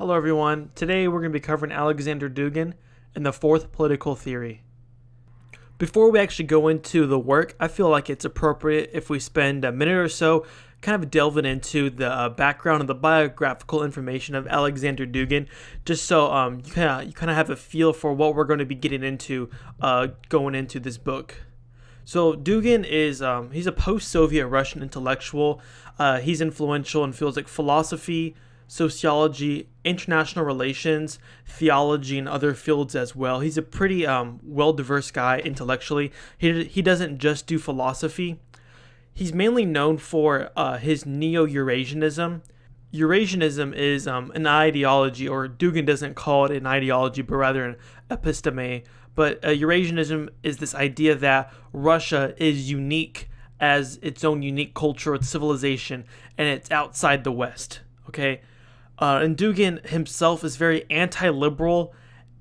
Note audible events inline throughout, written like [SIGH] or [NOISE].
Hello, everyone. Today we're going to be covering Alexander Dugin and the fourth political theory. Before we actually go into the work, I feel like it's appropriate if we spend a minute or so kind of delving into the uh, background and the biographical information of Alexander Dugin, just so um, you kind of you kind of have a feel for what we're going to be getting into uh, going into this book. So Dugin is um, he's a post-Soviet Russian intellectual. Uh, he's influential in fields like philosophy, sociology, international relations, theology, and other fields as well. He's a pretty um, well-diverse guy intellectually. He he doesn't just do philosophy. He's mainly known for uh, his neo-Eurasianism. Eurasianism is um, an ideology, or Dugin doesn't call it an ideology, but rather an episteme. But uh, Eurasianism is this idea that Russia is unique as its own unique culture, its civilization, and it's outside the West. Okay, uh, and Dugin himself is very anti-liberal,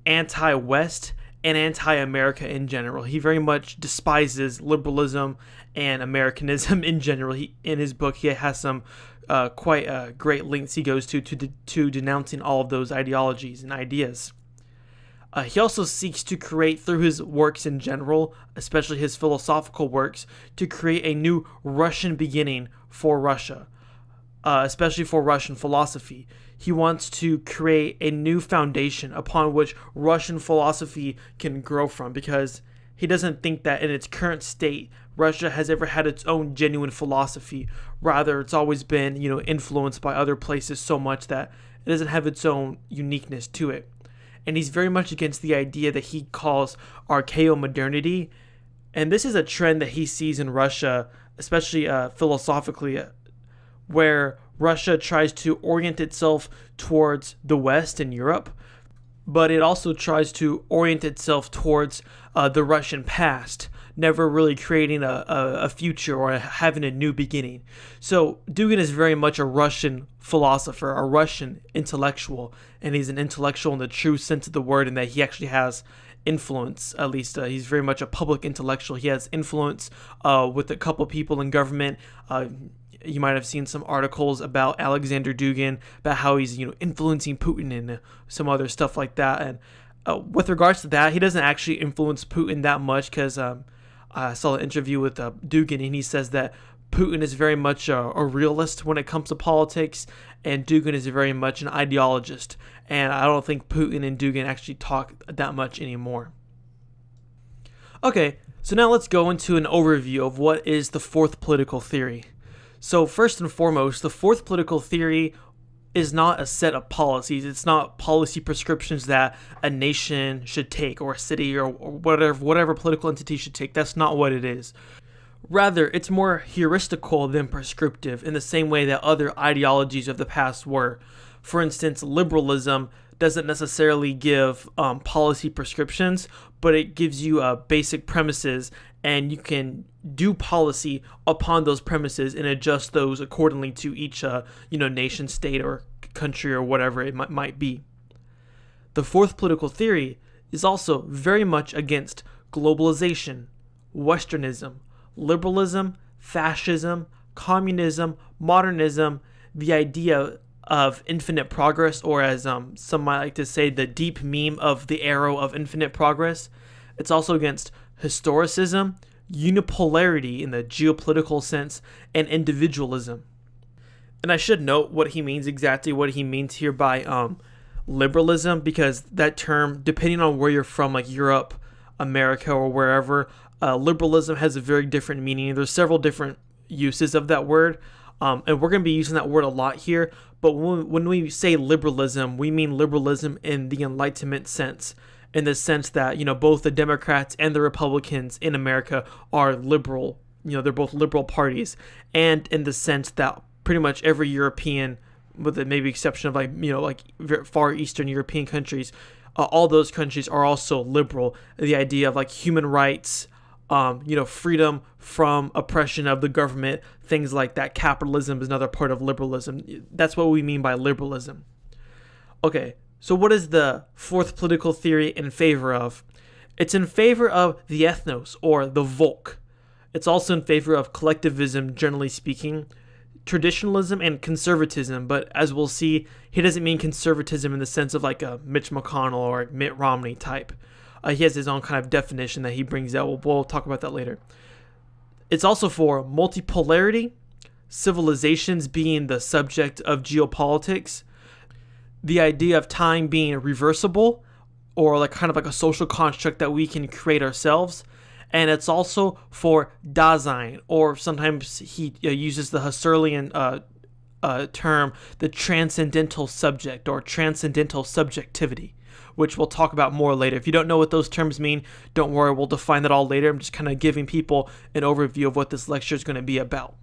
anti-West, and anti-America in general. He very much despises liberalism and Americanism [LAUGHS] in general. He, in his book, he has some uh, quite uh, great lengths he goes to to, de- to denouncing all of those ideologies and ideas. Uh, he also seeks to create, through his works in general, especially his philosophical works, to create a new Russian beginning for Russia, uh, especially for Russian philosophy. He wants to create a new foundation upon which Russian philosophy can grow from because he doesn't think that in its current state, Russia has ever had its own genuine philosophy. Rather, it's always been, you know, influenced by other places so much that it doesn't have its own uniqueness to it and he's very much against the idea that he calls archaeo-modernity. And this is a trend that he sees in Russia, especially uh, philosophically, uh, where Russia tries to orient itself towards the West and Europe, but it also tries to orient itself towards uh, the Russian past never really creating a, a, a, future or having a new beginning. So Dugin is very much a Russian philosopher, a Russian intellectual, and he's an intellectual in the true sense of the word, in that he actually has influence. At least uh, he's very much a public intellectual. He has influence uh, with a couple people in government. Uh, you might have seen some articles about Alexander Dugin about how he's you know influencing Putin and some other stuff like that. And uh, with regards to that, he doesn't actually influence Putin that much because um, I saw an interview with uh, Dugin, and he says that Putin is very much a, a, realist when it comes to politics, and Dugin is very much an ideologist. And I don't think Putin and Dugin actually talk that much anymore. Okay, so now let's go into an overview of what is the fourth political theory. So, first and foremost, the fourth political theory is not a set of policies. It's not policy prescriptions that a nation should take or a city or, or whatever whatever political entity should take. That's not what it is. Rather, it's more heuristical than prescriptive in the same way that other ideologies of the past were. For instance, liberalism doesn't necessarily give um, policy prescriptions, but it gives you uh, basic premises and you can do policy upon those premises and adjust those accordingly to each uh, you know nation state or country or whatever it might, might be. The fourth political theory is also very much against globalization westernism liberalism fascism communism modernism the idea of infinite progress or as um, some might like to say the deep meme of the arrow of infinite progress it's also against historicism, unipolarity in the geopolitical sense, and individualism. And I should note what he means exactly, what he means here by um, liberalism, because that term, depending on where you're from, like Europe, America, or wherever, uh, liberalism has a very different meaning. There's several different uses of that word, um, and we're going to be using that word a lot here. But when, we say liberalism, we mean liberalism in the Enlightenment sense in the sense that you know both the Democrats and the Republicans in America are liberal. You know, they're both liberal parties, and in the sense that pretty much every European, with the maybe exception of like you know like far Eastern European countries, uh, all those countries are also liberal. The idea of like human rights, um, you know, freedom from oppression of the government, things like that. Capitalism is another part of liberalism. That's what we mean by liberalism. Okay, so, what is the fourth political theory in favor of? It's in favor of the ethnos or the Volk. It's also in favor of collectivism, generally speaking, traditionalism and conservatism, but as we'll see, he doesn't mean conservatism in the sense of like a Mitch McConnell or Mitt Romney type. Uh, he has his own kind of definition that he brings out. We'll, we'll talk about that later. It's also for multipolarity, civilizations being the subject of geopolitics, the idea of time being reversible, or like kind of like a social construct that we can create ourselves. And it's also for Dasein, or sometimes he uh, uses the Husserlian uh, uh, term, the transcendental subject or transcendental subjectivity which we'll talk about more later. If you don't know what those terms mean, don't worry, we'll define that all later. I'm just kind of giving people an overview of what this lecture is going to be about.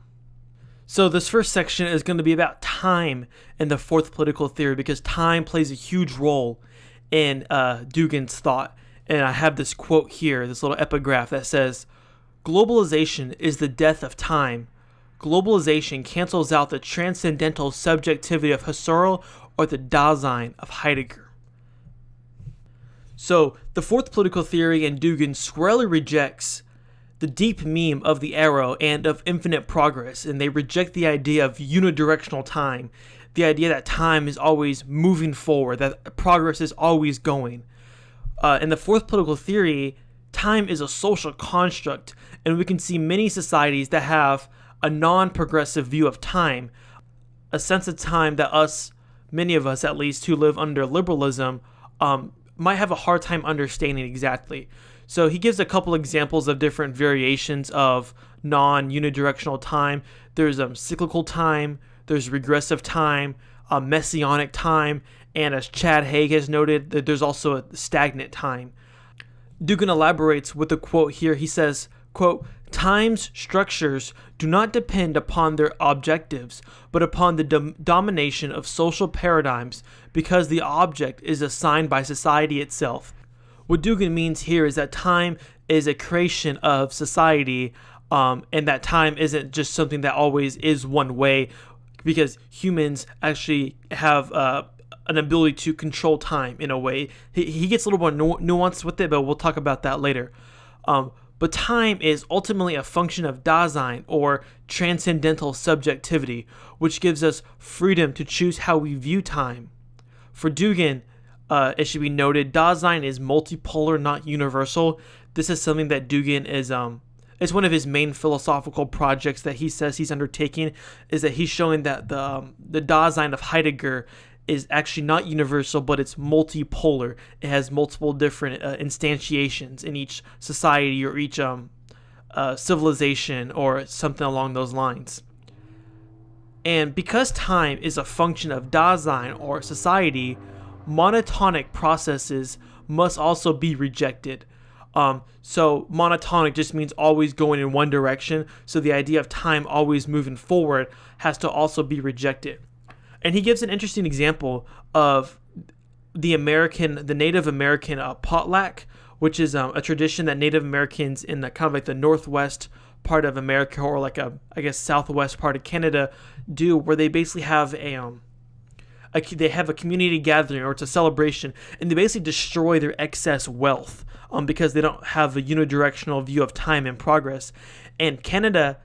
So, this first section is going to be about time in the fourth political theory because time plays a huge role in uh, Dugin's thought. And I have this quote here, this little epigraph that says Globalization is the death of time. Globalization cancels out the transcendental subjectivity of Husserl or the Dasein of Heidegger. So, the fourth political theory in Dugin squarely rejects the deep meme of the arrow and of infinite progress, and they reject the idea of unidirectional time, the idea that time is always moving forward, that progress is always going. Uh, in the fourth political theory, time is a social construct, and we can see many societies that have a non progressive view of time, a sense of time that us, many of us at least, who live under liberalism, um, might have a hard time understanding exactly. So he gives a couple examples of different variations of non-unidirectional time. There's um, cyclical time, there's regressive time, uh, messianic time, and as Chad Haag has noted, that there's also a stagnant time. Dugin elaborates with a quote here. He says, quote, Time's structures do not depend upon their objectives, but upon the dom- domination of social paradigms because the object is assigned by society itself. What Dugin means here is that time is a creation of society, um, and that time isn't just something that always is one way, because humans actually have uh, an ability to control time in a way. He, he gets a little more nu- nuanced with it, but we'll talk about that later. Um, but time is ultimately a function of Dasein or transcendental subjectivity, which gives us freedom to choose how we view time. For Dugin, uh, it should be noted, Dasein is multipolar, not universal. This is something that Dugin is um it's one of his main philosophical projects that he says he's undertaking is that he's showing that the um, the Dasein of Heidegger is actually not universal, but it's multipolar. It has multiple different uh, instantiations in each society or each um, uh, civilization or something along those lines. And because time is a function of Dasein or society, monotonic processes must also be rejected. Um, so monotonic just means always going in one direction. So the idea of time always moving forward has to also be rejected. And he gives an interesting example of the American, the Native American uh, potlatch, which is um, a tradition that Native Americans in the kind of like the northwest part of America or like a I guess southwest part of Canada do, where they basically have a um, a, they have a community gathering or it's a celebration, and they basically destroy their excess wealth um, because they don't have a unidirectional view of time and progress. And Canada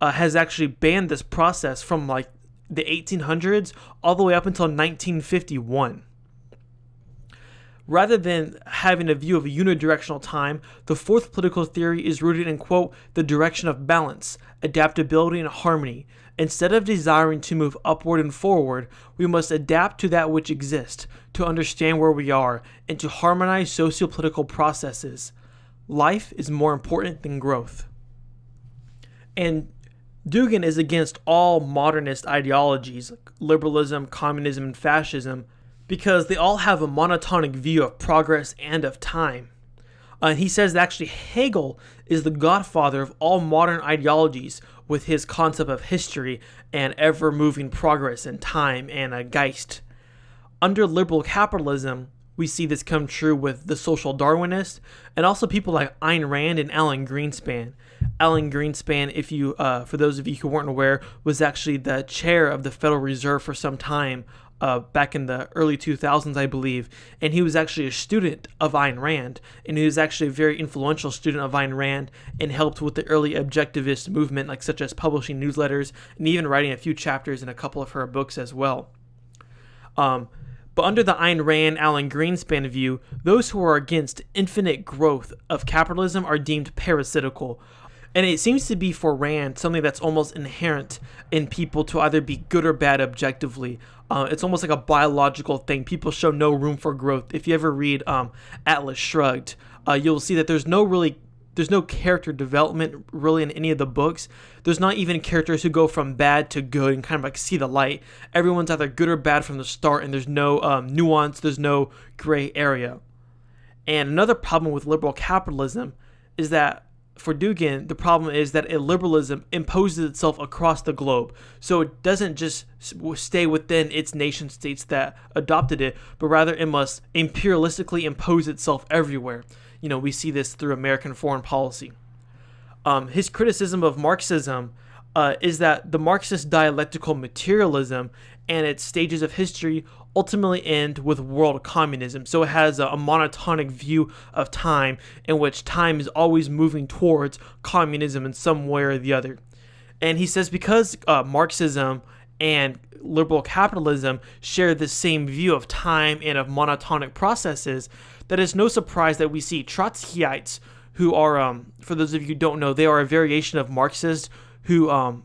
uh, has actually banned this process from like the 1800s all the way up until 1951. Rather than having a view of a unidirectional time, the fourth political theory is rooted in, quote, the direction of balance, adaptability, and harmony. Instead of desiring to move upward and forward, we must adapt to that which exists, to understand where we are, and to harmonize socio-political processes. Life is more important than growth. And Dugin is against all modernist ideologies, like liberalism, communism, and fascism, because they all have a monotonic view of progress and of time. Uh, he says that actually Hegel is the godfather of all modern ideologies with his concept of history and ever moving progress and time and a Geist. Under liberal capitalism, we see this come true with the social Darwinists and also people like Ayn Rand and Alan Greenspan. Alan Greenspan, if you, uh, for those of you who weren't aware, was actually the chair of the Federal Reserve for some time uh, back in the early 2000s, I believe, and he was actually a student of Ayn Rand, and he was actually a very influential student of Ayn Rand, and helped with the early objectivist movement, like such as publishing newsletters and even writing a few chapters in a couple of her books as well. Um, but under the Ayn Rand Alan Greenspan view, those who are against infinite growth of capitalism are deemed parasitical, and it seems to be for Rand something that's almost inherent in people to either be good or bad objectively. Uh, it's almost like a biological thing. People show no room for growth. If you ever read um, Atlas Shrugged, uh, you'll see that there's no really there's no character development really in any of the books. There's not even characters who go from bad to good and kind of like see the light. Everyone's either good or bad from the start, and there's no um, nuance, there's no gray area. And another problem with liberal capitalism is that for Dugin, the problem is that illiberalism imposes itself across the globe. So it doesn't just stay within its nation states that adopted it, but rather it must imperialistically impose itself everywhere. You know, we see this through American foreign policy. Um, his criticism of Marxism uh, is that the Marxist dialectical materialism and its stages of history ultimately end with world communism. So it has a, a, monotonic view of time in which time is always moving towards communism in some way or the other. And he says because uh, Marxism and liberal capitalism share the same view of time and of monotonic processes, that it's no surprise that we see Trotskyites, who are, um, for those of you who don't know, they are a variation of Marxists who um,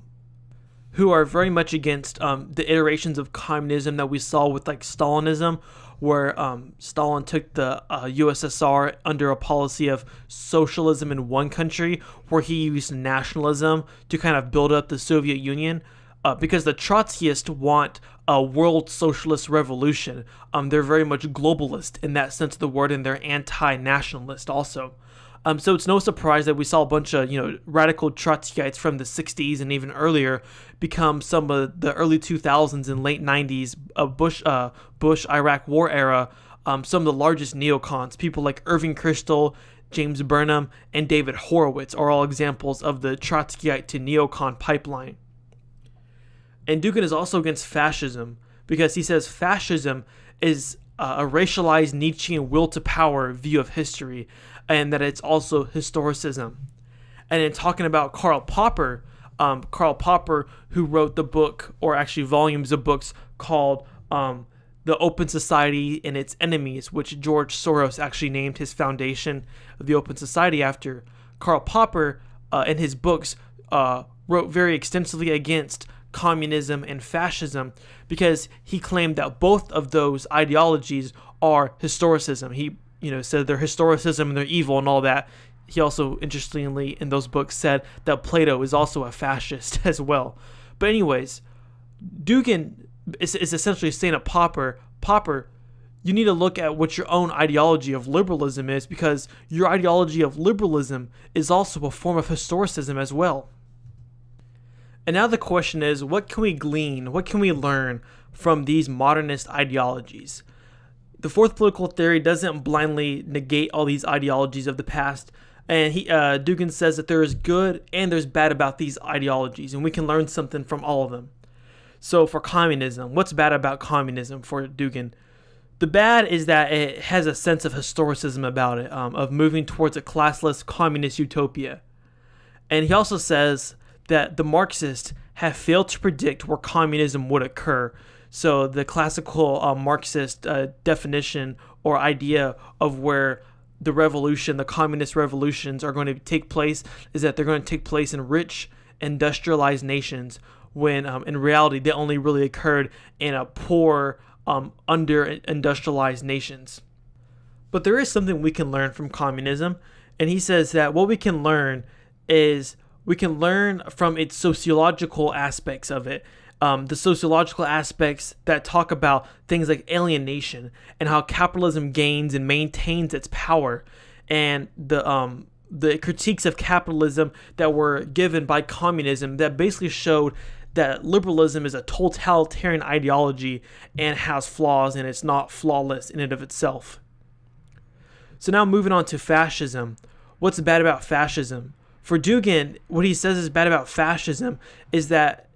who are very much against um, the iterations of communism that we saw with like Stalinism, where um, Stalin took the uh, USSR under a policy of socialism in one country, where he used nationalism to kind of build up the Soviet Union. Uh, because the Trotskyists want a world socialist revolution. Um, they're very much globalist in that sense of the word, and they're anti-nationalist also. Um, so it's no surprise that we saw a bunch of you know radical Trotskyites from the 60s and even earlier become some of the early 2000s and late 90s of Bush uh, Bush Iraq War era. Um, some of the largest neocons, people like Irving Kristol, James Burnham, and David Horowitz are all examples of the Trotskyite to neocon pipeline. And Dugin is also against fascism because he says fascism is uh, a racialized Nietzschean will to power view of history and that it's also historicism. And in talking about Karl Popper, um, Karl Popper, who wrote the book, or actually volumes of books called um, The Open Society and Its Enemies, which George Soros actually named his foundation of the Open Society after. Karl Popper, uh, in his books, uh, wrote very extensively against communism and fascism because he claimed that both of those ideologies are historicism. He you know, said their historicism and their evil and all that. He also, interestingly, in those books, said that Plato is also a fascist [LAUGHS] as well. But anyways, Dugin is, is essentially saying to Popper, Popper, you need to look at what your own ideology of liberalism is because your ideology of liberalism is also a form of historicism as well. And now the question is, what can we glean, what can we learn from these modernist ideologies? The fourth political theory doesn't blindly negate all these ideologies of the past, and he uh, Dugin says that there is good and there's bad about these ideologies, and we can learn something from all of them. So for communism, what's bad about communism for Dugin? The bad is that it has a sense of historicism about it, um, of moving towards a classless communist utopia. And he also says that the Marxists have failed to predict where communism would occur, so the classical uh, Marxist uh, definition or idea of where the revolution, the communist revolutions, are going to take place is that they're going to take place in rich, industrialized nations. When um, in reality, they only really occurred in a poor, um, under industrialized nations. But there is something we can learn from communism, and he says that what we can learn is we can learn from its sociological aspects of it um, the sociological aspects that talk about things like alienation and how capitalism gains and maintains its power, and the um, the critiques of capitalism that were given by communism that basically showed that liberalism is a totalitarian ideology and has flaws and it's not flawless in and of itself. So now moving on to fascism. What's bad about fascism? For Dugin, what he says is bad about fascism is that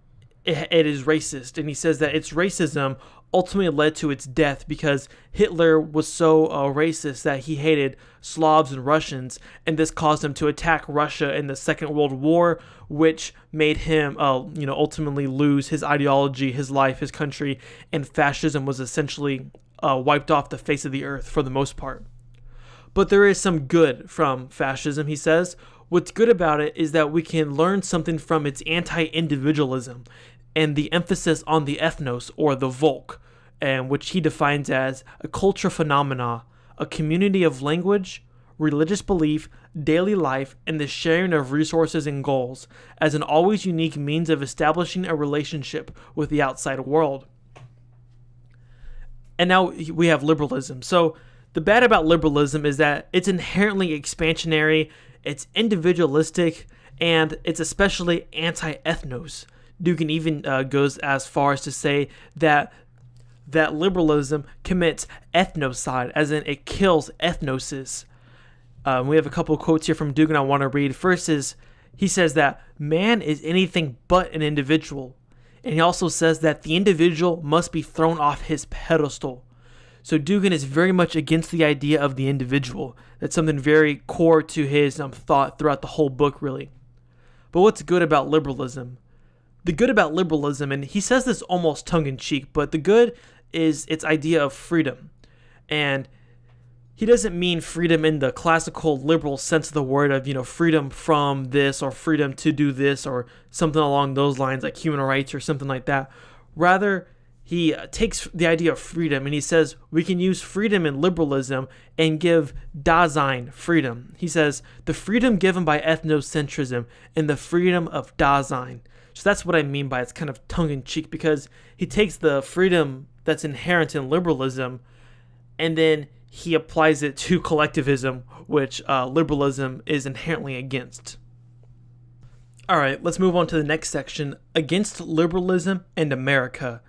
it, it is racist and he says that its racism ultimately led to its death because Hitler was so uh, racist that he hated Slavs and Russians, and this caused him to attack Russia in the Second World War, which made him, uh, you know, ultimately lose his ideology, his life, his country, and fascism was essentially uh, wiped off the face of the earth for the most part. But there is some good from fascism, he says. What's good about it is that we can learn something from its anti individualism and the emphasis on the ethnos or the Volk, and which he defines as a culture phenomena, a community of language, religious belief, daily life, and the sharing of resources and goals as an always unique means of establishing a relationship with the outside world. And now we have liberalism. So the bad about liberalism is that it's inherently expansionary, it's individualistic, and it's especially anti ethnos. Dugin even uh, goes as far as to say that that liberalism commits ethnocide, as in it kills ethnoses. Um, we have a couple quotes here from Dugin I want to read. First is he says that man is anything but an individual. And he also says that the individual must be thrown off his pedestal. So Dugin is very much against the idea of the individual. That's something very core to his um, thought throughout the whole book, really. But what's good about liberalism? The good about liberalism, and he says this almost tongue in cheek, but the good is its idea of freedom. And he doesn't mean freedom in the classical liberal sense of the word of, you know, freedom from this or freedom to do this or something along those lines like human rights or something like that. Rather, he takes the idea of freedom and he says we can use freedom in liberalism and give Dasein freedom. He says the freedom given by ethnocentrism and the freedom of Dasein. So that's what I mean by it's kind of tongue in cheek because he takes the freedom that's inherent in liberalism and then he applies it to collectivism, which uh, liberalism is inherently against. All right, let's move on to the next section Against Liberalism and America.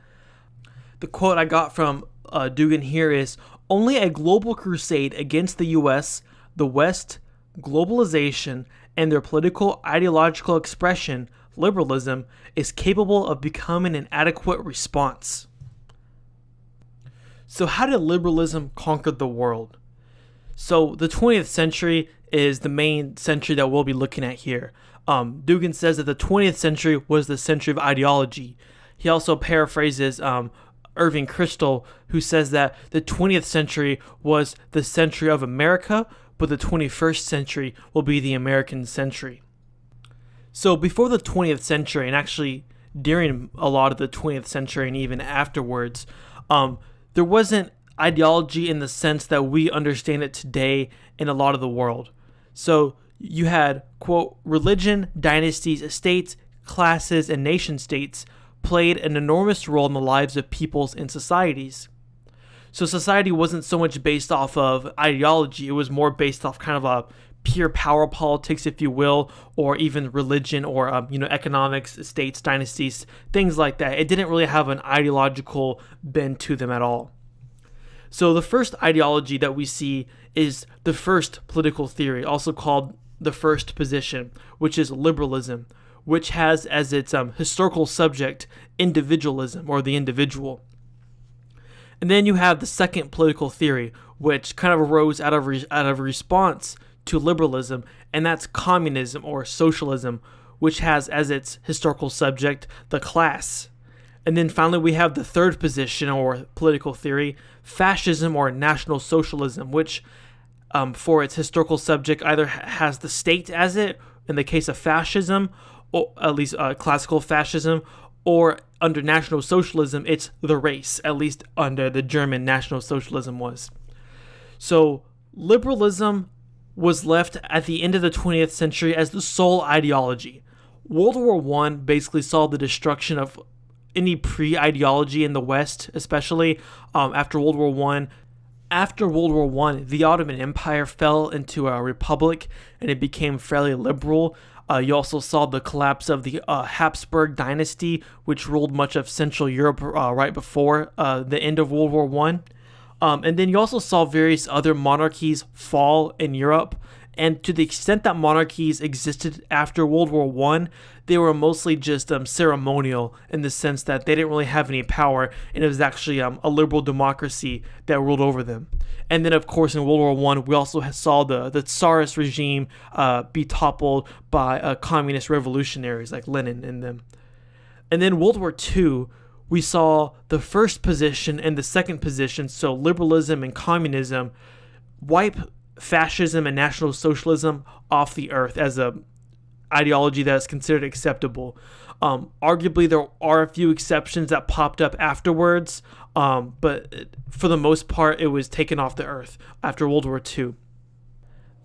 The quote I got from uh, Dugin here is Only a global crusade against the US, the West, globalization, and their political ideological expression, liberalism, is capable of becoming an adequate response. So, how did liberalism conquer the world? So, the 20th century is the main century that we'll be looking at here. Um, Dugin says that the 20th century was the century of ideology. He also paraphrases um, Irving Kristol, who says that the 20th century was the century of America, but the 21st century will be the American century. So, before the 20th century, and actually during a lot of the 20th century and even afterwards, um, there wasn't ideology in the sense that we understand it today in a lot of the world. So you had, quote, religion, dynasties, estates, classes, and nation states played an enormous role in the lives of peoples and societies. So society wasn't so much based off of ideology, it was more based off kind of a pure power politics, if you will, or even religion or um, you know economics, states, dynasties, things like that. It didn't really have an ideological bend to them at all. So the first ideology that we see is the first political theory, also called the first position, which is liberalism, which has as its um, historical subject individualism or the individual. And then you have the second political theory, which kind of arose out of out of response to liberalism, and that's communism or socialism, which has as its historical subject the class. And then finally, we have the third position or political theory, fascism or national socialism, which, um, for its historical subject, either has the state as it, in the case of fascism, or at least uh, classical fascism, or under National Socialism, it's the race, at least under the German National Socialism was. So, liberalism was left at the end of the 20th century as the sole ideology. World War I basically saw the destruction of any pre-ideology in the West, especially um, after World War One. After World War One, the Ottoman Empire fell into a republic, and it became fairly liberal. Uh, you also saw the collapse of the uh, Habsburg dynasty, which ruled much of Central Europe uh, right before uh, the end of World War One. Um, and then you also saw various other monarchies fall in Europe, And to the extent that monarchies existed after World War One, they were mostly just um, ceremonial in the sense that they didn't really have any power, and it was actually um, a liberal democracy that ruled over them. And then, of course, in World War One, we also saw the the Tsarist regime uh, be toppled by uh, communist revolutionaries like Lenin and them. And then World War II, we saw the first position and the second position, so liberalism and communism, wipe fascism and national socialism off the earth as a ideology that is considered acceptable. Um, arguably, there are a few exceptions that popped up afterwards, um, but for the most part, it was taken off the earth after World War II.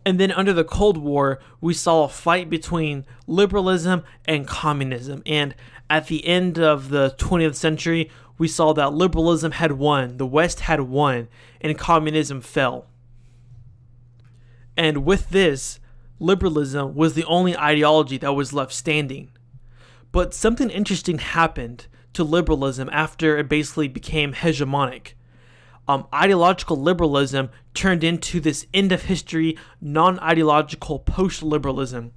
And then under the Cold War, we saw a fight between liberalism and communism. And at the end of the 20th century, we saw that liberalism had won, the West had won, and communism fell. And with this, liberalism was the only ideology that was left standing. But something interesting happened to liberalism after it basically became hegemonic. Um, ideological liberalism turned into this end of history, non ideological post liberalism.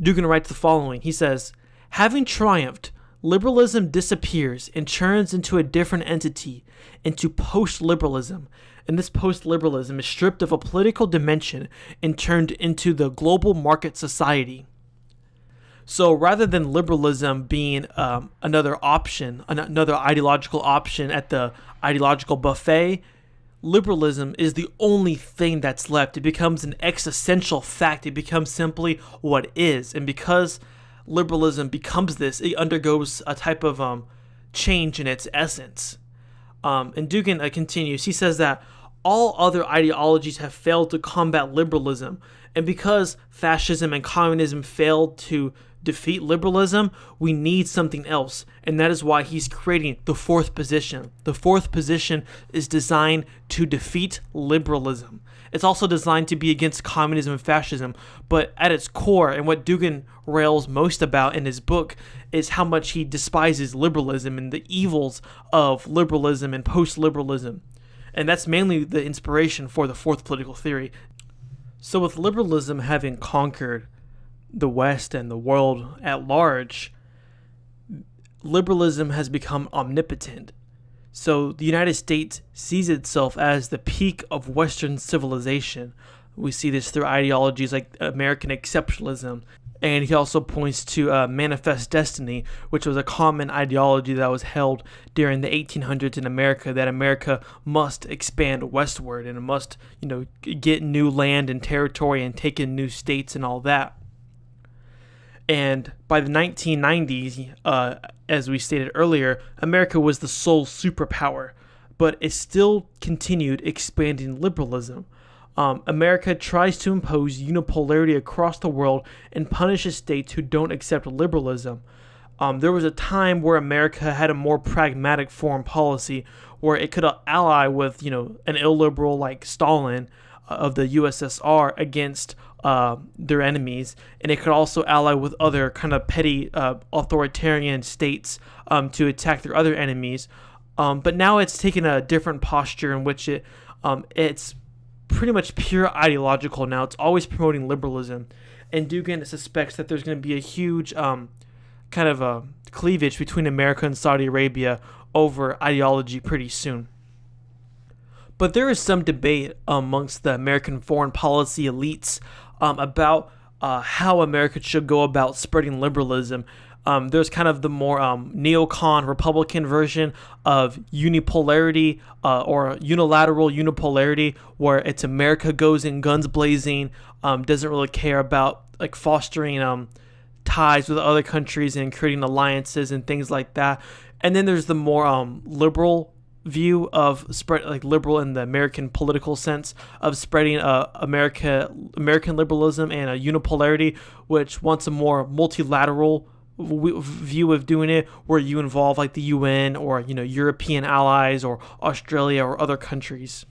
Dugin writes the following He says, Having triumphed, liberalism disappears and turns into a different entity, into post liberalism. And this post liberalism is stripped of a political dimension and turned into the global market society. So rather than liberalism being um, another option, another ideological option at the ideological buffet, liberalism is the only thing that's left. It becomes an existential fact. It becomes simply what is. And because liberalism becomes this, it undergoes a type of um, change in its essence. Um, and Dugin uh, continues. He says that all other ideologies have failed to combat liberalism, and because fascism and communism failed to defeat liberalism, we need something else, and that is why he's creating the fourth position. The fourth position is designed to defeat liberalism. It's also designed to be against communism and fascism, but at its core, and what Dugin rails most about in his book, is how much he despises liberalism and the evils of liberalism and post liberalism. And that's mainly the inspiration for the fourth political theory. So, with liberalism having conquered the West and the world at large, liberalism has become omnipotent. So the United States sees itself as the peak of Western civilization. We see this through ideologies like American exceptionalism. And he also points to uh, manifest destiny, which was a common ideology that was held during the 1800s in America. That America must expand westward and must, you know, get new land and territory and take in new states and all that. And by the 1990s, uh, as we stated earlier, America was the sole superpower, but it still continued expanding liberalism. Um, America tries to impose unipolarity across the world and punishes states who don't accept liberalism. Um, there was a time where America had a more pragmatic foreign policy where it could ally with, you know, an illiberal like Stalin uh, of the USSR against uh, their enemies, and it could also ally with other kind of petty uh, authoritarian states um, to attack their other enemies. Um, but now it's taken a different posture in which it um, it's pretty much pure ideological now. It's always promoting liberalism, and Dugin suspects that there's going to be a huge um, kind of a cleavage between America and Saudi Arabia over ideology pretty soon. But there is some debate amongst the American foreign policy elites um, about uh, how America should go about spreading liberalism. Um, there's kind of the more um, neocon Republican version of unipolarity uh, or unilateral unipolarity, where it's America goes in guns blazing, um, doesn't really care about like fostering um, ties with other countries and creating alliances and things like that. And then there's the more um, liberal view of spread like liberal in the American political sense of spreading uh, America American liberalism and a unipolarity, which wants a more multilateral w- view of doing it, where you involve like the UN or you know European allies or Australia or other countries.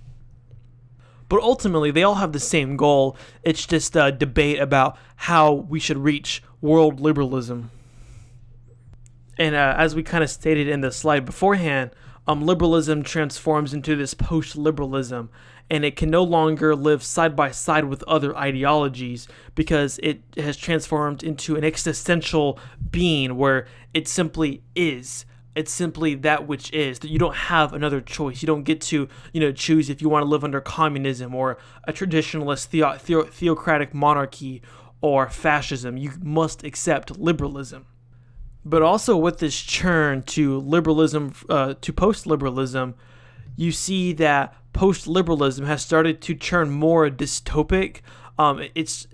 But ultimately, they all have the same goal. It's just a debate about how we should reach world liberalism. And uh, as we kind of stated in the slide beforehand, um, liberalism transforms into this post liberalism and it can no longer live side by side with other ideologies because it has transformed into an existential being where it simply is. It's simply that which is that you don't have another choice. You don't get to you know choose if you want to live under communism or a traditionalist theo- theo- theocratic monarchy or fascism. You must accept liberalism but also with this churn to liberalism uh, to post-liberalism you see that post-liberalism has started to turn more dystopic um, it's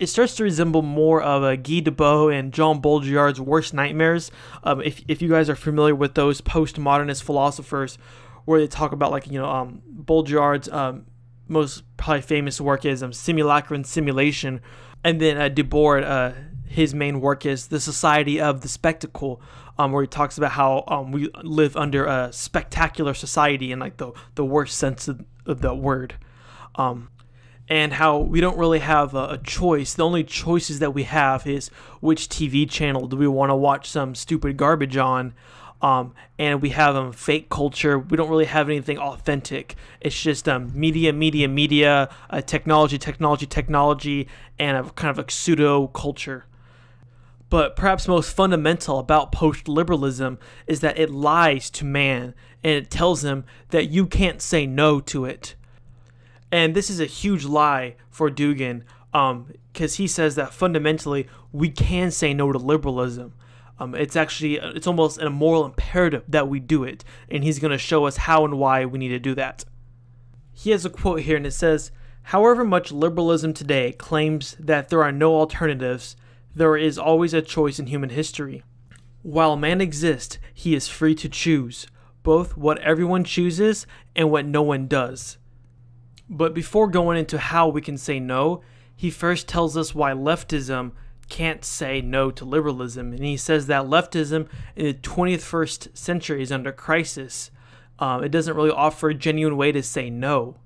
it starts to resemble more of a Guy Debord and Jean Baudrillard's worst nightmares. Um, if, if you guys are familiar with those postmodernist philosophers, where they talk about like you know um, Baudrillard's um, most probably famous work is um, Simulacra and Simulation, and then uh, Debord, uh, his main work is The Society of the Spectacle, um, where he talks about how um, we live under a spectacular society in like the the worst sense of, of the word. Um, and how we don't really have a, a, choice. The only choices that we have is which TV channel do we want to watch some stupid garbage on. Um, and we have um, fake culture. We don't really have anything authentic. It's just um, media, media, media, uh, technology, technology, technology, and a kind of a pseudo culture. But perhaps most fundamental about post liberalism is that it lies to man and it tells him that you can't say no to it. And this is a huge lie for Dugin because um, he says that fundamentally we can say no to liberalism. Um, it's actually it's almost a moral imperative that we do it, and he's going to show us how and why we need to do that. He has a quote here, and it says, "However much liberalism today claims that there are no alternatives, there is always a choice in human history. While man exists, he is free to choose both what everyone chooses and what no one does." But before going into how we can say no, he first tells us why leftism can't say no to liberalism. And he says that leftism in the 21st century is under crisis. Um, it doesn't really offer a genuine way to say no.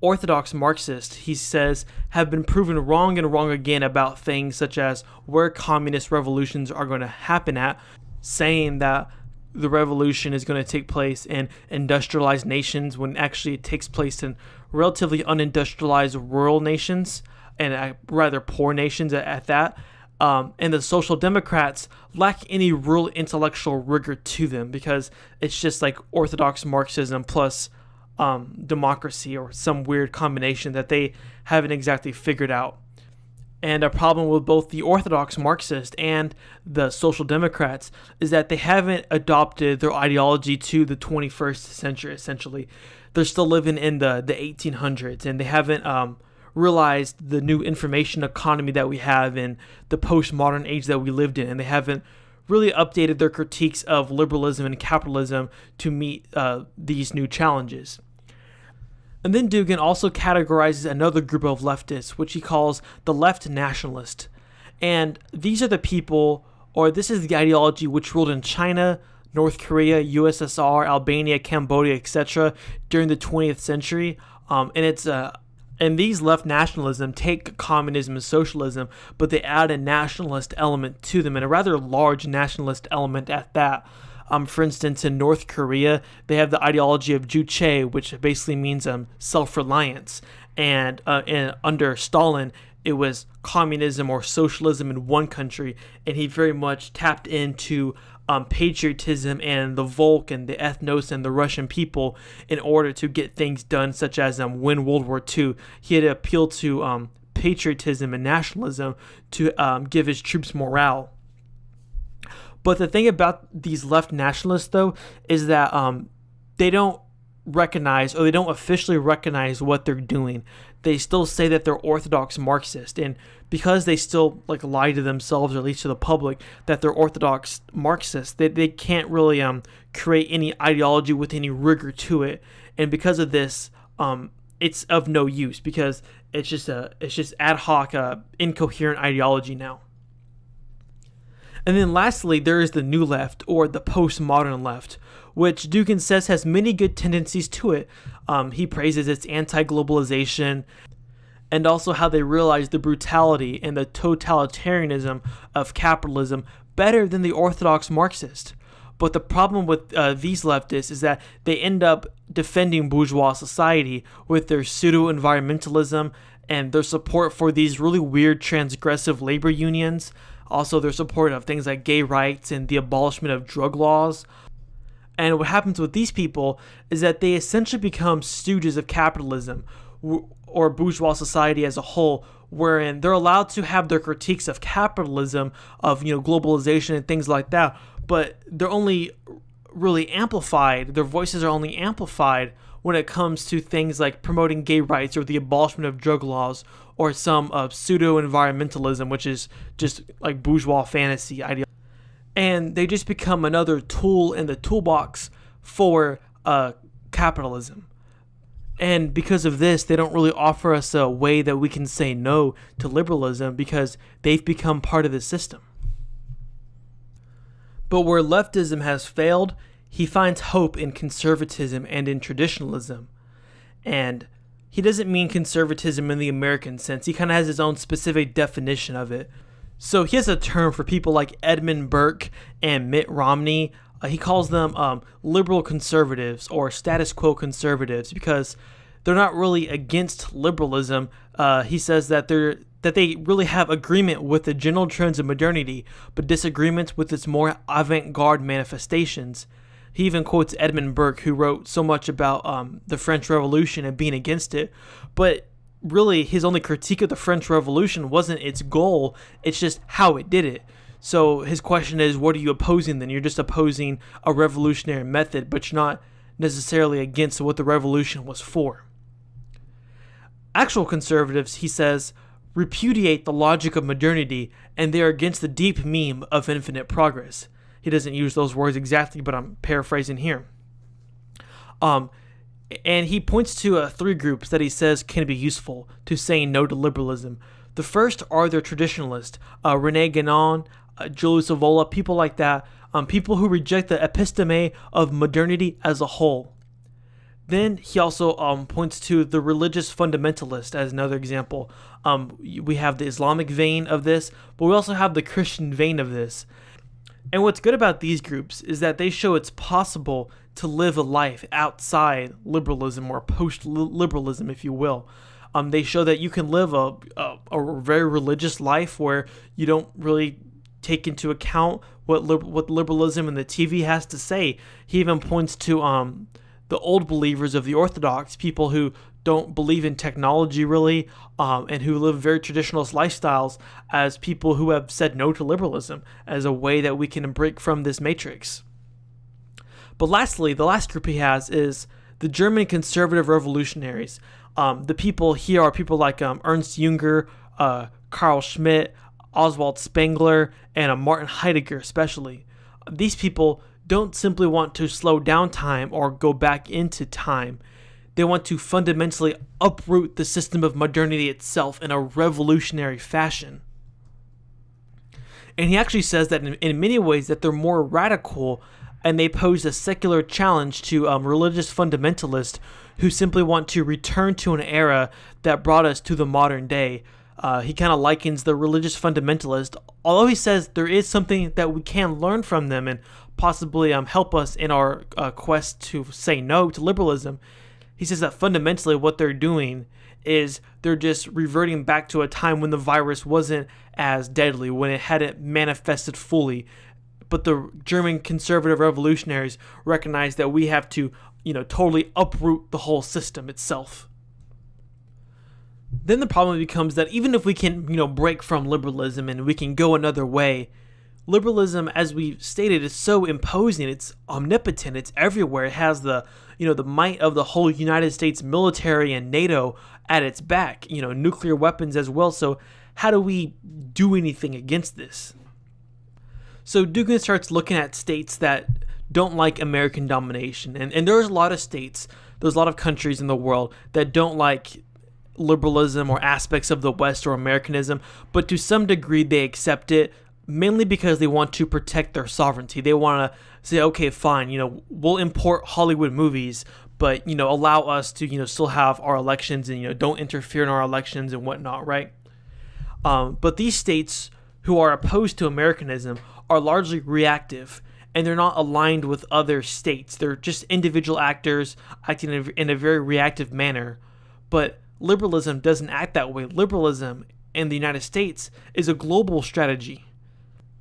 Orthodox Marxists, he says, have been proven wrong and wrong again about things such as where communist revolutions are going to happen at, saying that the revolution is going to take place in industrialized nations when actually it takes place in relatively unindustrialized rural nations and rather poor nations at, at that. Um, and the social democrats lack any real intellectual rigor to them because it's just like orthodox marxism plus um, democracy or some weird combination that they haven't exactly figured out and a problem with both the Orthodox Marxist and the Social Democrats is that they haven't adopted their ideology to the 21st century, essentially. They're still living in the, the 1800s and they haven't um, realized the new information economy that we have in the postmodern age that we lived in. And they haven't really updated their critiques of liberalism and capitalism to meet uh, these new challenges. And then Dugin also categorizes another group of leftists, which he calls the left nationalist. And these are the people, or this is the ideology which ruled in China, North Korea, USSR, Albania, Cambodia, etc. during the 20th century. Um, and it's uh, and these left nationalism take communism and socialism, but they add a nationalist element to them, and a rather large nationalist element at that. Um, for instance, in North Korea, they have the ideology of Juche, which basically means um, self-reliance. And, uh, and under Stalin, it was communism or socialism in one country, and he very much tapped into um, patriotism and the Volk and the ethnos and the Russian people in order to get things done, such as um, win World War II. He had appealed to um, patriotism and nationalism to um, give his troops morale. But the thing about these left nationalists, though, is that um, they don't recognize or they don't officially recognize what they're doing. They still say that they're orthodox Marxist, and because they still like lie to themselves or at least to the public that they're orthodox Marxist, they, they can't really um create any ideology with any rigor to it. And because of this, um, it's of no use because it's just a it's just ad hoc, uh, incoherent ideology now. And then lastly, there is the new left, or the postmodern left, which Dugin says has many good tendencies to it. Um, he praises its anti globalization and also how they realize the brutality and the totalitarianism of capitalism better than the orthodox Marxist. But the problem with uh, these leftists is that they end up defending bourgeois society with their pseudo environmentalism and their support for these really weird transgressive labor unions. Also, their support of things like gay rights and the abolishment of drug laws. And what happens with these people is that they essentially become stooges of capitalism or bourgeois society as a whole, wherein they're allowed to have their critiques of capitalism, of you know globalization and things like that, but they're only really amplified. Their voices are only amplified when it comes to things like promoting gay rights or the abolishment of drug laws or some uh, pseudo environmentalism, which is just like bourgeois fantasy idea. And they just become another tool in the toolbox for uh, capitalism. And because of this, they don't really offer us a way that we can say no to liberalism because they've become part of the system. But where leftism has failed, he finds hope in conservatism and in traditionalism. And he doesn't mean conservatism in the American sense, he kind of has his own specific definition of it. So he has a term for people like Edmund Burke and Mitt Romney. Uh, he calls them um, liberal conservatives or status quo conservatives because they're not really against liberalism. Uh, he says that they're that they really have agreement with the general trends of modernity, but disagreements with its more avant-garde manifestations. He even quotes Edmund Burke, who wrote so much about um, the French Revolution and being against it. But really, his only critique of the French Revolution wasn't its goal; it's just how it did it. So his question is, what are you opposing then? You're just opposing a revolutionary method, but you're not necessarily against what the revolution was for. Actual conservatives, he says, repudiate the logic of modernity and they are against the deep meme of infinite progress. He doesn't use those words exactly, but I'm paraphrasing here. Um, and he points to uh, three groups that he says can be useful to saying no to liberalism. The first are the traditionalists, uh, Rene Guénon, uh, Julius Evola, people like that, um, people who reject the episteme of modernity as a whole. Then he also um, points to the religious fundamentalist as another example. Um, we have the Islamic vein of this, but we also have the Christian vein of this. And what's good about these groups is that they show it's possible to live a life outside liberalism or post liberalism, if you will. Um, they show that you can live a, a, a very religious life where you don't really take into account what what liberalism and the TV has to say. He even points to um the old believers of the Orthodox, people who don't believe in technology really, um, and who live very traditionalist lifestyles, as people who have said no to liberalism as a way that we can break from this matrix. But lastly, the last group he has is the German conservative revolutionaries. Um, the people here are people like um, Ernst Junger, uh, Carl Schmitt, Oswald Spengler, and uh, Martin Heidegger, especially. These people don't simply want to slow down time or go back into time. They want to fundamentally uproot the system of modernity itself in a revolutionary fashion. And he actually says that in, in many ways that they're more radical and they pose a secular challenge to um, religious fundamentalists who simply want to return to an era that brought us to the modern day. Uh, he kind of likens the religious fundamentalist, although he says there is something that we can learn from them and possibly um, help us in our uh, quest to say no to liberalism. He says that fundamentally what they're doing is they're just reverting back to a time when the virus wasn't as deadly, when it hadn't manifested fully. But the German conservative revolutionaries recognize that we have to, you know, totally uproot the whole system itself. Then the problem becomes that even if we can, you know, break from liberalism and we can go another way, liberalism, as we stated, is so imposing. It's omnipotent. It's everywhere. It has the you know the might of the whole United States military and NATO at its back. You know nuclear weapons as well. So how do we do anything against this? So Dugin starts looking at states that don't like American domination, and and there's a lot of states, there's a lot of countries in the world that don't like liberalism or aspects of the West or Americanism, but to some degree they accept it mainly because they want to protect their sovereignty. They want to say, okay, fine, you know, we'll import Hollywood movies, but you know, allow us to you know still have our elections and you know don't interfere in our elections and whatnot, right? Um, but these states who are opposed to Americanism are largely reactive, and they're not aligned with other states. They're just individual actors acting in a, in a very reactive manner. But liberalism doesn't act that way. Liberalism in the United States is a global strategy.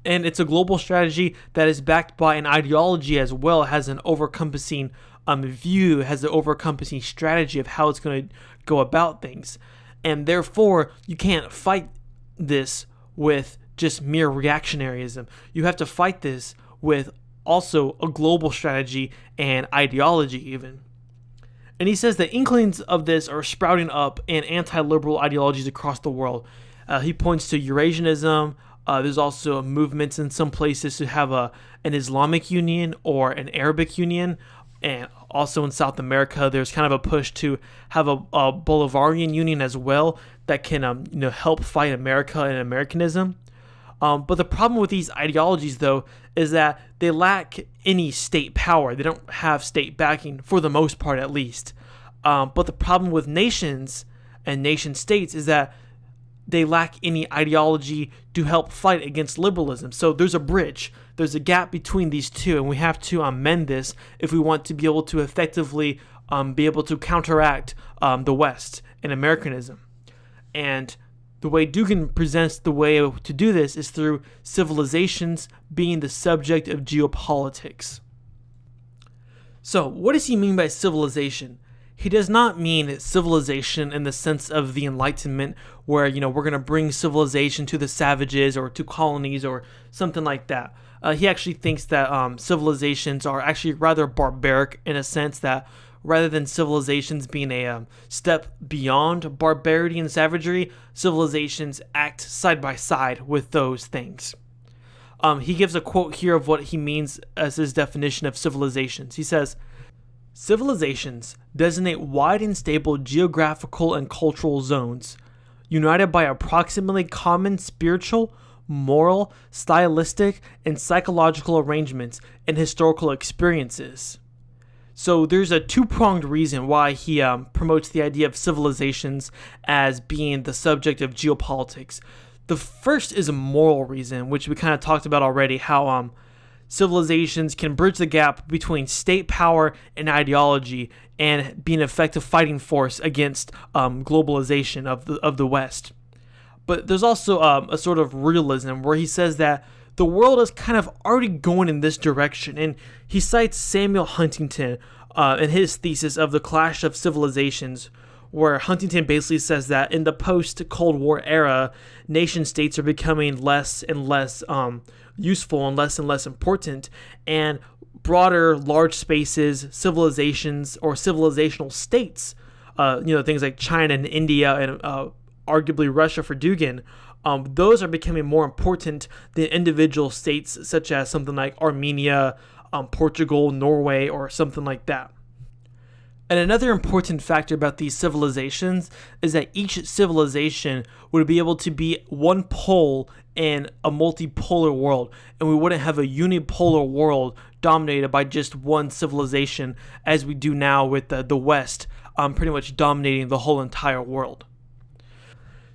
And it's a global strategy that is backed by an ideology as well, has an overcompassing um, view, has an overcompassing strategy of how it's going to go about things. And therefore, you can't fight this with just mere reactionaryism. You have to fight this with also a global strategy and ideology, even. And he says that inklings of this are sprouting up in anti liberal ideologies across the world. Uh, he points to Eurasianism. Uh, there's also movements in some places to have a an Islamic Union or an Arabic Union, and also in South America, there's kind of a push to have a, a Bolivarian Union as well that can um, you know help fight America and Americanism. Um, but the problem with these ideologies, though, is that they lack any state power. They don't have state backing, for the most part, at least. Um, but the problem with nations and nation states is that they lack any ideology to help fight against liberalism. So there's a bridge, there's a gap between these two, and we have to amend this if we want to be able to effectively um, be able to counteract um, the West and Americanism. And the way Dugin presents the way to do this is through civilizations being the subject of geopolitics. So, what does he mean by civilization? He does not mean civilization in the sense of the Enlightenment, where you know we're gonna bring civilization to the savages or to colonies or something like that. Uh, he actually thinks that um, civilizations are actually rather barbaric in a sense that rather than civilizations being a um, step beyond barbarity and savagery, civilizations act side by side with those things. Um, he gives a quote here of what he means as his definition of civilizations. He says, Civilizations designate wide and stable geographical and cultural zones, united by approximately common spiritual, moral, stylistic, and psychological arrangements and historical experiences. So there's a two-pronged reason why he um, promotes the idea of civilizations as being the subject of geopolitics. The first is a moral reason, which we kind of talked about already, how um, civilizations can bridge the gap between state power and ideology and be an effective fighting force against um, globalization of the, of the West. But there's also um, a sort of realism where he says that the world is kind of already going in this direction. And he cites Samuel Huntington uh, in his thesis of the clash of civilizations, where Huntington basically says that in the post Cold War era, nation states are becoming less and less um, useful and less and less important, and broader, large spaces, civilizations, or civilizational states, uh, you know, things like China and India and uh, arguably Russia for Dugin, um, those are becoming more important than individual states such as something like Armenia, um, Portugal, Norway, or something like that. And another important factor about these civilizations is that each civilization would be able to be one pole in a multipolar world, and we wouldn't have a unipolar world dominated by just one civilization as we do now with the, the West um, pretty much dominating the whole entire world.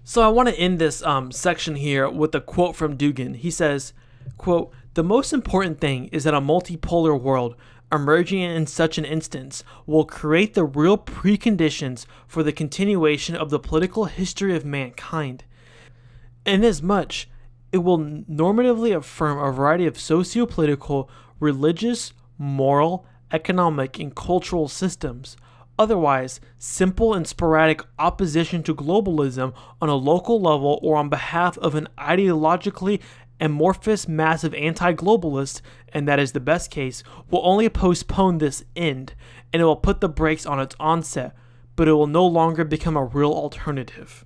So I want to end this um, section here with a quote from Dugin. He says, quote, the most important thing is that a multipolar world emerging in such an instance will create the real preconditions for the continuation of the political history of mankind. Inasmuch, it will normatively affirm a variety of socio-political, religious, moral, economic, and cultural systems. Otherwise, simple and sporadic opposition to globalism on a local level or on behalf of an ideologically amorphous mass of anti-globalists, and that is the best case, will only postpone this end, and it will put the brakes on its onset, but it will no longer become a real alternative.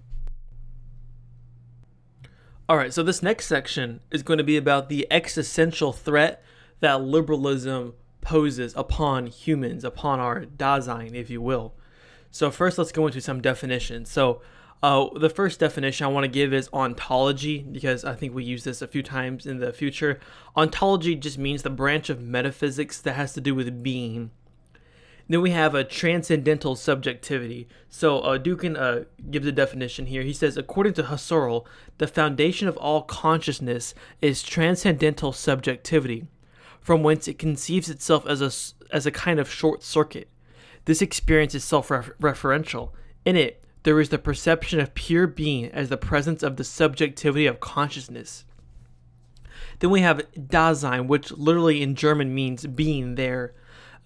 Alright, so this next section is going to be about the existential threat that liberalism poses upon humans, upon our Dasein, if you will. So first let's go into some definitions. So uh, the first definition I want to give is ontology because I think we use this a few times in the future. Ontology just means the branch of metaphysics that has to do with being. Then we have a transcendental subjectivity. So uh, Dugin uh, gives a definition here. He says, according to Husserl, the foundation of all consciousness is transcendental subjectivity. from whence it conceives itself as a, as a kind of short circuit. This experience is self referential. In it, there is the perception of pure being as the presence of the subjectivity of consciousness. Then we have Dasein, which literally in German means being there.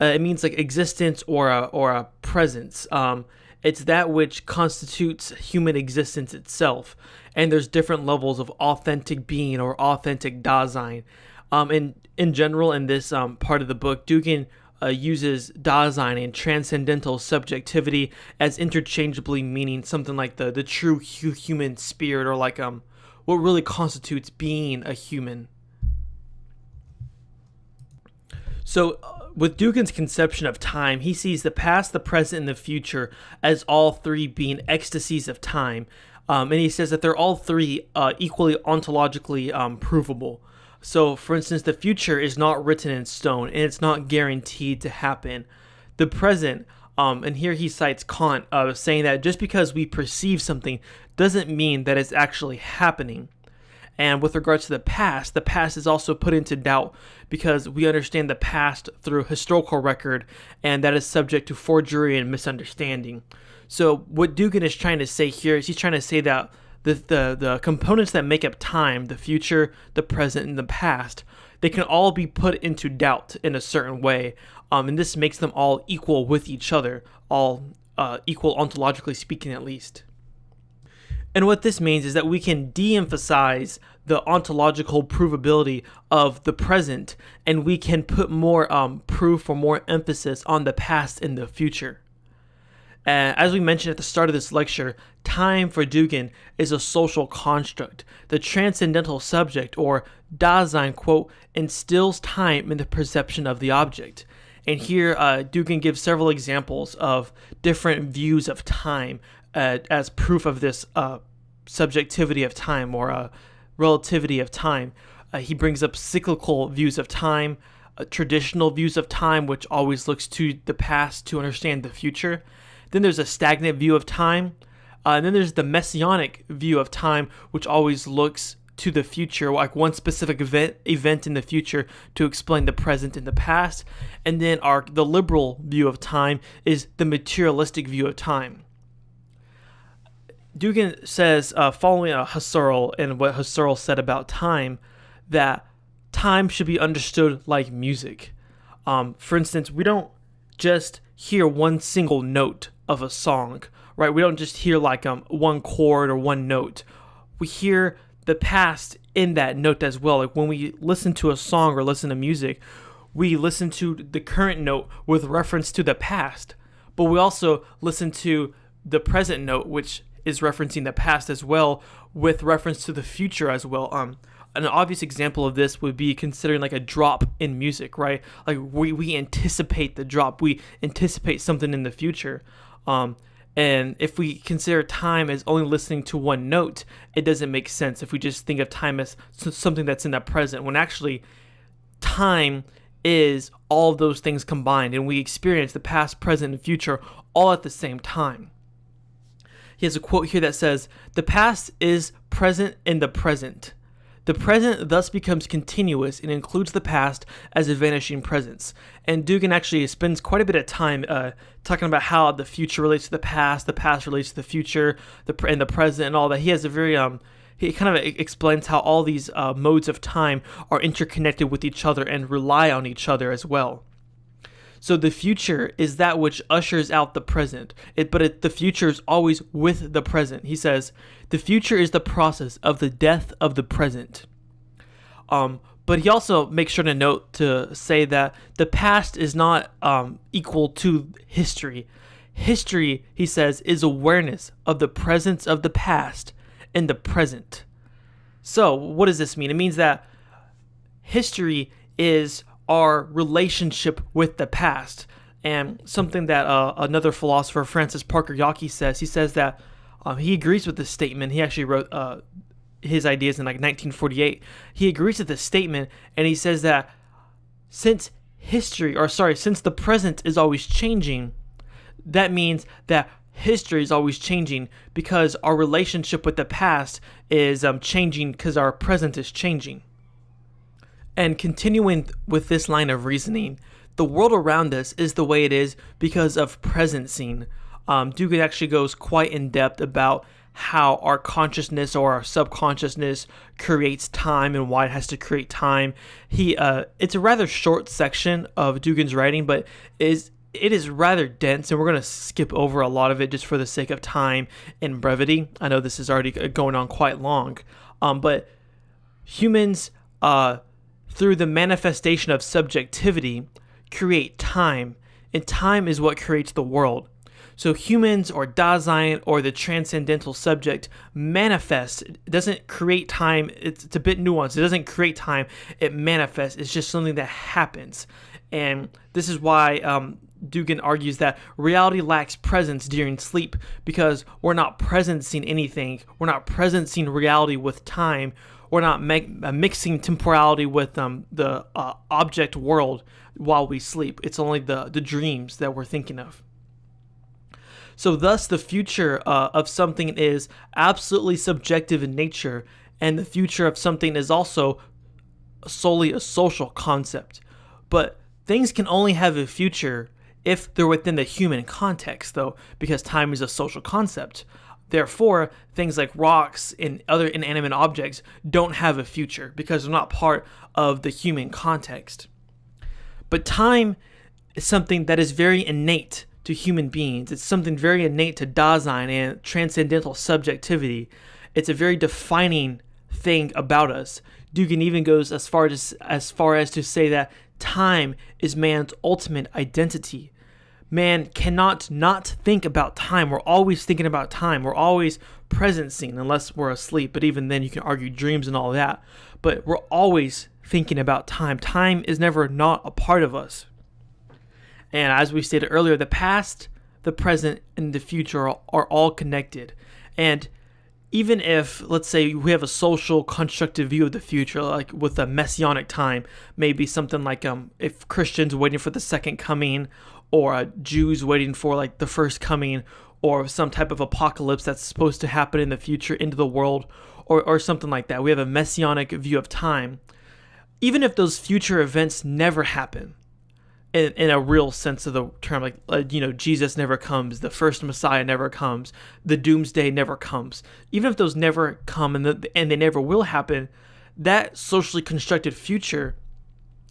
Uh, it means like existence or a, or a presence. Um, it's that which constitutes human existence itself. And there's different levels of authentic being or authentic Dasein. Um, in, in general, in this um, part of the book, Dugin uh, uses Dasein and transcendental subjectivity as interchangeably meaning something like the, the true hu- human spirit or like um what really constitutes being a human. So, uh, with Dugin's conception of time, he sees the past, the present, and the future as all three being ecstasies of time. Um, and he says that they're all three uh, equally ontologically um, provable. So, for instance, the future is not written in stone and it's not guaranteed to happen. The present, um, and here he cites Kant uh, saying that just because we perceive something doesn't mean that it's actually happening. And with regards to the past, the past is also put into doubt because we understand the past through historical record, and that is subject to forgery and misunderstanding. So, what Dugin is trying to say here is he's trying to say that the, the, the components that make up time, the future, the present, and the past, they can all be put into doubt in a certain way. Um, and this makes them all equal with each other, all uh, equal ontologically speaking, at least. And what this means is that we can de emphasize the ontological provability of the present and we can put more um, proof or more emphasis on the past and the future. Uh, as we mentioned at the start of this lecture, time for Dugin is a social construct. The transcendental subject, or Dasein, quote, instills time in the perception of the object. And here, uh, Dugin gives several examples of different views of time uh, as proof of this uh, subjectivity of time or uh, relativity of time. Uh, he brings up cyclical views of time, uh, traditional views of time, which always looks to the past to understand the future. Then there's a stagnant view of time. Uh, and then there's the messianic view of time, which always looks to the future, like one specific event event in the future to explain the present and the past. And then our the liberal view of time is the materialistic view of time. Dugin says, uh, following a Husserl and what Husserl said about time, that time should be understood like music. Um, for instance, we don't just hear one single note of a song, right? We don't just hear like um, one chord or one note. We hear the past in that note as well. Like when we listen to a song or listen to music, we listen to the current note with reference to the past, but we also listen to the present note, which is referencing the past as well with reference to the future as well. Um, an obvious example of this would be considering like a drop in music, right? Like we, we anticipate the drop, we anticipate something in the future. Um, and if we consider time as only listening to one note, it doesn't make sense if we just think of time as something that's in the present, when actually time is all those things combined, and we experience the past, present, and future all at the same time. He has a quote here that says, The past is present in the present. The present thus becomes continuous and includes the past as a vanishing presence. And Dugin actually spends quite a bit of time uh, talking about how the future relates to the past, the past relates to the future, the and the present, and all that. He has a very um, he kind of explains how all these uh, modes of time are interconnected with each other and rely on each other as well. So the future is that which ushers out the present. It, but it, the future is always with the present. He says, the future is the process of the death of the present. Um, but he also makes sure to note to say that the past is not um, equal to history. History, he says, is awareness of the presence of the past in the present. So, what does this mean? It means that history is our relationship with the past. And something that uh, another philosopher, Francis Parker Yockey, says, he says that um, he agrees with this statement. He actually wrote uh, his ideas in like 1948. He agrees with this statement, and he says that since history, or sorry, since the present is always changing, that means that history is always changing because our relationship with the past is um, changing because our present is changing. And continuing with this line of reasoning, the world around us is the way it is because of presencing. Um, Dugin actually goes quite in depth about how our consciousness or our subconsciousness creates time and why it has to create time. He uh, it's a rather short section of Dugin's writing, but is it is rather dense, and we're going to skip over a lot of it just for the sake of time and brevity. I know this is already going on quite long, um, but humans, uh, through the manifestation of subjectivity, create time, and time is what creates the world. So humans or Dasein or the transcendental subject manifests. It doesn't create time. It's, it's a bit nuanced. It doesn't create time. It manifests. It's just something that happens. And this is why um, Dugin argues that reality lacks presence during sleep because we're not presencing anything. We're not presencing reality with time. We're not uh, mixing temporality with um, the uh, object world while we sleep. It's only the, the dreams that we're thinking of. So, thus, the future uh, of something is absolutely subjective in nature, and the future of something is also solely a social concept. But things can only have a future if they're within the human context, though, because time is a social concept. Therefore, things like rocks and other inanimate objects don't have a future because they're not part of the human context. But time is something that is very innate to human beings. It's something very innate to Dasein and transcendental subjectivity. It's a very defining thing about us. Dugin even goes as far as as far as to say that time is man's ultimate identity. Man cannot not think about time. We're always thinking about time. We're always presencing unless we're asleep, but even then you can argue dreams and all that. But we're always thinking about time. Time is never not a part of us. And as we stated earlier, the past, the present, and the future are, are all connected. And even if, let's say, we have a social constructive view of the future, like with a messianic time, maybe something like um, if Christians waiting for the second coming, or uh, Jews waiting for like the first coming, or some type of apocalypse that's supposed to happen in the future into the world, or, or something like that. We have a messianic view of time. Even if those future events never happen, in, in a real sense of the term like uh, you know jesus never comes the first messiah never comes the doomsday never comes even if those never come and, the, and they never will happen that socially constructed future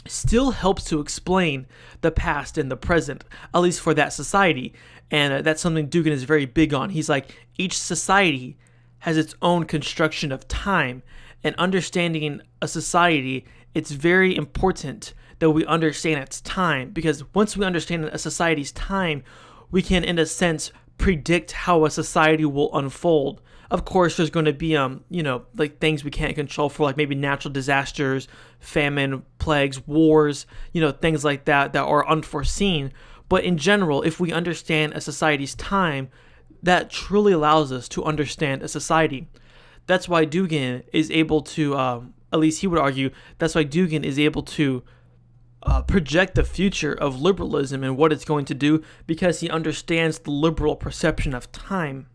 still helps to explain the past and the present at least for that society and uh, that's something dugin is very big on he's like each society has its own construction of time and understanding a society it's very important that we understand its time because once we understand a society's time, we can, in a sense, predict how a society will unfold. Of course, there's going to be, um, you know, like things we can't control for, like maybe natural disasters, famine, plagues, wars, you know, things like that that are unforeseen. But in general, if we understand a society's time, that truly allows us to understand a society. That's why Dugin is able to, um, at least he would argue, that's why Dugin is able to uh, project the future of liberalism and what it's going to do because he understands the liberal perception of time.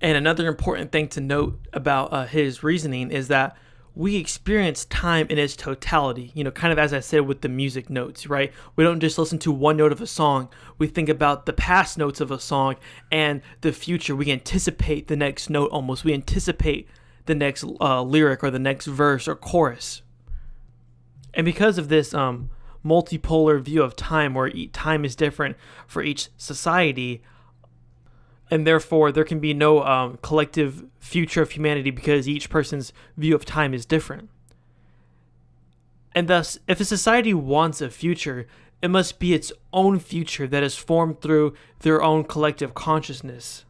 And another important thing to note about uh, his reasoning is that we experience time in its totality, you know, kind of as I said with the music notes, right? We don't just listen to one note of a song, we think about the past notes of a song and the future. We anticipate the next note almost, we anticipate the next uh, lyric or the next verse or chorus. And because of this um, multipolar view of time, where time is different for each society, and therefore there can be no um, collective future of humanity because each person's view of time is different. And thus, if a society wants a future, it must be its own future that is formed through their own collective consciousness.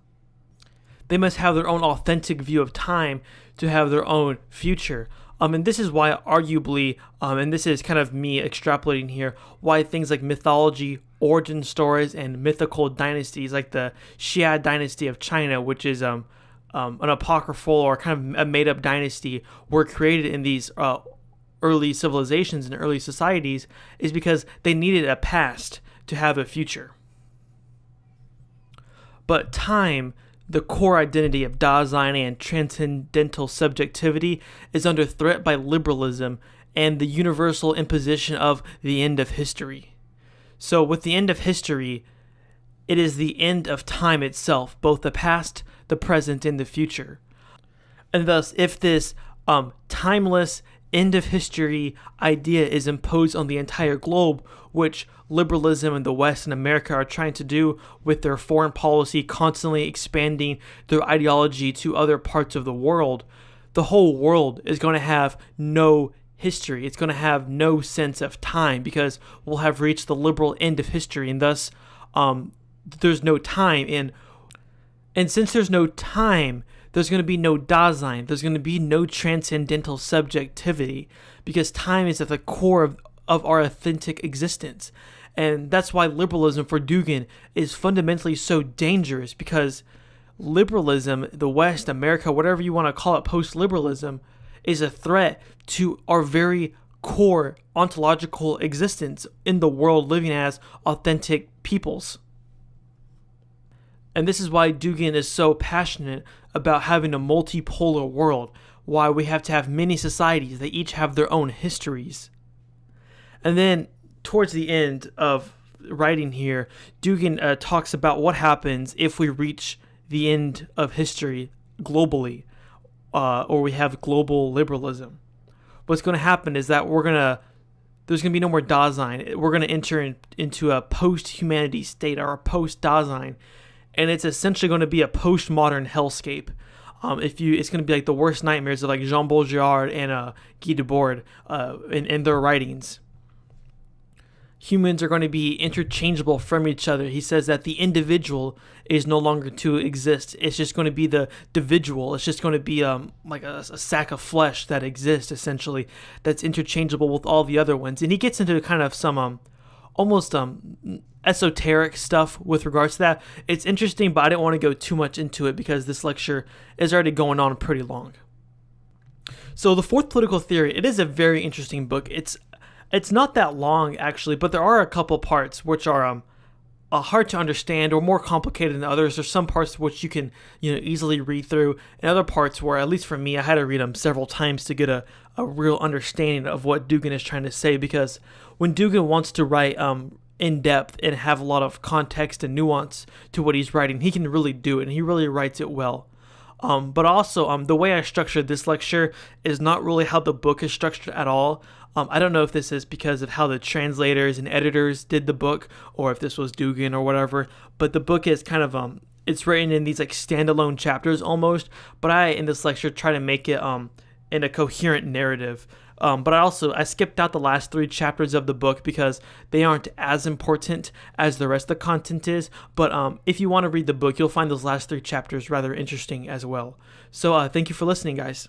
They must have their own authentic view of time to have their own future. Um, and this is why, arguably, um, and this is kind of me extrapolating here, why things like mythology, origin stories, and mythical dynasties, like the Xia dynasty of China, which is um, um, an apocryphal or kind of a made up dynasty, were created in these uh, early civilizations and early societies, is because they needed a past to have a future. But time the core identity of Dasein and transcendental subjectivity is under threat by liberalism and the universal imposition of the end of history. So, with the end of history, it is the end of time itself, both the past, the present, and the future. And thus, if this um, timeless end of history idea is imposed on the entire globe, which liberalism in the West and America are trying to do with their foreign policy, constantly expanding their ideology to other parts of the world, the whole world is going to have no history. It's going to have no sense of time because we'll have reached the liberal end of history, and thus um, there's no time. And and since there's no time, there's going to be no Dasein. There's going to be no transcendental subjectivity because time is at the core of, of our authentic existence. And that's why liberalism for Dugin is fundamentally so dangerous because liberalism, the West, America, whatever you want to call it, post liberalism, is a threat to our very core ontological existence in the world living as authentic peoples. And this is why Dugin is so passionate about having a multipolar world, why we have to have many societies that each have their own histories. And then towards the end of writing here, Dugin uh, talks about what happens if we reach the end of history globally, uh, or we have global liberalism. What's going to happen is that we're going to there's going to be no more Dasein. We're going to enter in, into a post-humanity state or a post-Dasein, and it's essentially going to be a postmodern hellscape. Um, if you, it's going to be like the worst nightmares of like Jean Baudrillard and uh, Guy Debord uh, in, in their writings humans are going to be interchangeable from each other. He says that the individual is no longer to exist. It's just going to be the individual. It's just going to be um like a, a, sack of flesh that exists essentially that's interchangeable with all the other ones. And he gets into kind of some um almost um esoteric stuff with regards to that. It's interesting, but I didn't want to go too much into it because this lecture is already going on pretty long. So the fourth political theory, it is a very interesting book. It's it's not that long actually, but there are a couple parts which are um uh, hard to understand or more complicated than others. There's some parts which you can you know easily read through, and other parts where at least for me I had to read them several times to get a, a real understanding of what Dugin is trying to say. Because when Dugin wants to write um in depth and have a lot of context and nuance to what he's writing, he can really do it, and he really writes it well. Um, but also, um, the way I structured this lecture is not really how the book is structured at all. Um, I don't know if this is because of how the translators and editors did the book, or if this was Dugin or whatever. But the book is kind of um, it's written in these like standalone chapters almost. But I in this lecture try to make it um in a coherent narrative. Um, but I also I skipped out the last three chapters of the book because they aren't as important as the rest of the content is. But um, if you want to read the book, you'll find those last three chapters rather interesting as well. So uh, thank you for listening, guys.